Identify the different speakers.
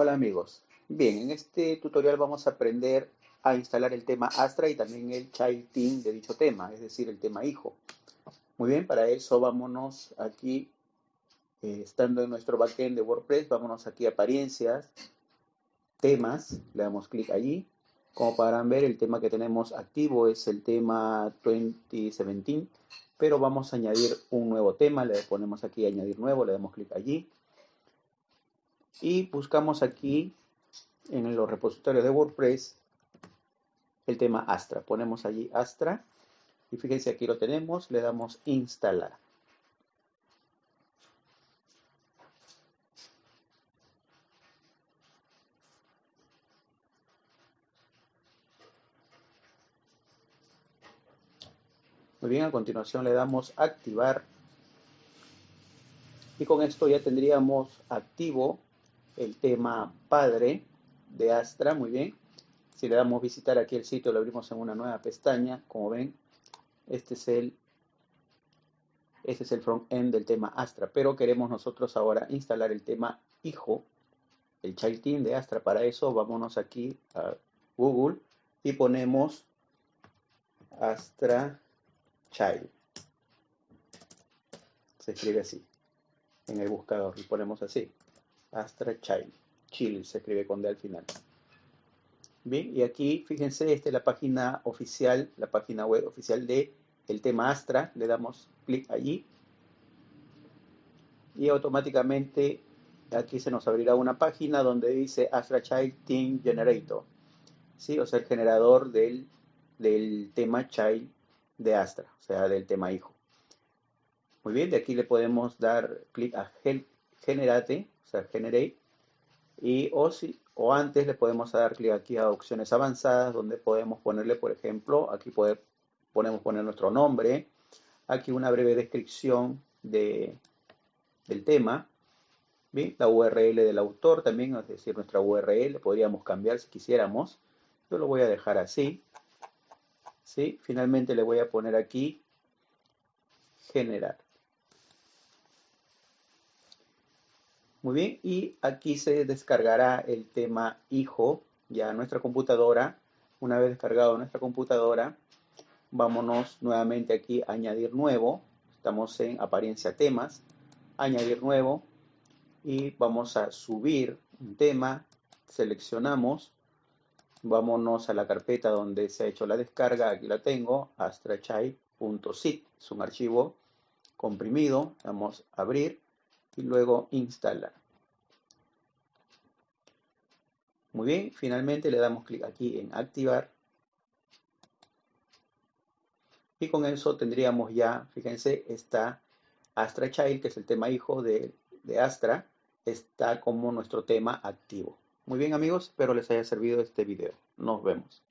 Speaker 1: Hola amigos. Bien, en este tutorial vamos a aprender a instalar el tema Astra y también el Child Team de dicho tema, es decir, el tema hijo. Muy bien, para eso vámonos aquí, eh, estando en nuestro backend de WordPress, vámonos aquí a apariencias, temas, le damos clic allí. Como podrán ver, el tema que tenemos activo es el tema 2017, pero vamos a añadir un nuevo tema, le ponemos aquí añadir nuevo, le damos clic allí y buscamos aquí en los repositorios de WordPress el tema Astra. Ponemos allí Astra y fíjense aquí lo tenemos, le damos instalar. Muy bien, a continuación le damos activar y con esto ya tendríamos activo el tema padre de Astra, muy bien. Si le damos visitar aquí el sitio, lo abrimos en una nueva pestaña, como ven, este es el este es el front-end del tema Astra, pero queremos nosotros ahora instalar el tema hijo, el child team de Astra. Para eso vámonos aquí a Google y ponemos Astra Child. Se escribe así en el buscador y ponemos así. Astra Child. Chill se escribe con D al final. Bien, y aquí fíjense, esta es la página oficial, la página web oficial de el tema Astra. Le damos clic allí. Y automáticamente aquí se nos abrirá una página donde dice Astra Child Team Generator. ¿Sí? O sea, el generador del, del tema Child de Astra, o sea, del tema hijo. Muy bien, de aquí le podemos dar clic a Generate sea, Generate. Y o, si, o antes le podemos dar clic aquí a opciones avanzadas, donde podemos ponerle, por ejemplo, aquí podemos poner nuestro nombre, aquí una breve descripción de, del tema, ¿bien? la URL del autor también, es decir, nuestra URL, podríamos cambiar si quisiéramos. Yo lo voy a dejar así. ¿sí? Finalmente le voy a poner aquí generar. Muy bien, y aquí se descargará el tema hijo ya a nuestra computadora. Una vez descargado nuestra computadora, vámonos nuevamente aquí a añadir nuevo. Estamos en apariencia temas, añadir nuevo y vamos a subir un tema, seleccionamos, vámonos a la carpeta donde se ha hecho la descarga, aquí la tengo, astrachai.zip, es un archivo comprimido, vamos a abrir y luego instalar. Muy bien, finalmente le damos clic aquí en activar. Y con eso tendríamos ya, fíjense, está Astra Child, que es el tema hijo de, de Astra, está como nuestro tema activo. Muy bien amigos, espero les haya servido este video. Nos vemos.